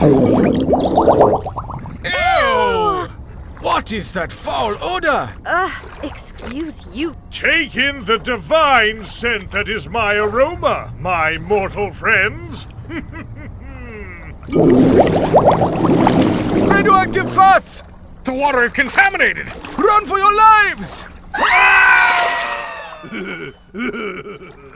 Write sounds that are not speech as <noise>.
Ew! What is that foul odor? Uh, excuse you. Take in the divine scent that is my aroma, my mortal friends. <laughs> Radioactive fats! The water is contaminated! Run for your lives! <laughs>